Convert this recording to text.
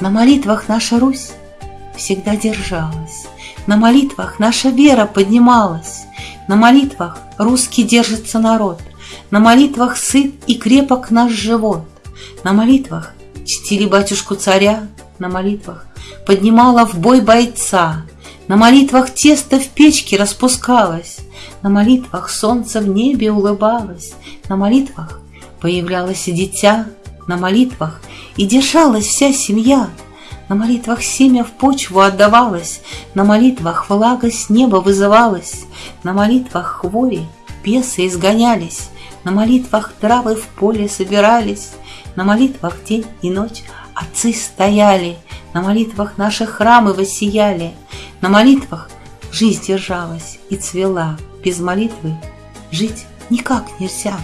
На молитвах наша Русь всегда держалась, На молитвах наша вера поднималась, На молитвах русский держится народ, На молитвах сыт и крепок наш живот, На молитвах чтили батюшку царя, На молитвах поднимала в бой бойца, На молитвах тесто в печке распускалось, На молитвах солнце в небе улыбалось, На молитвах появлялось дитя, На молитвах и держалась вся семья. На молитвах семя в почву отдавалось, На молитвах влага с неба вызывалась, На молитвах хвори бесы изгонялись, На молитвах травы в поле собирались, На молитвах день и ночь отцы стояли, На молитвах наши храмы воссияли, На молитвах жизнь держалась и цвела, Без молитвы жить никак нельзя.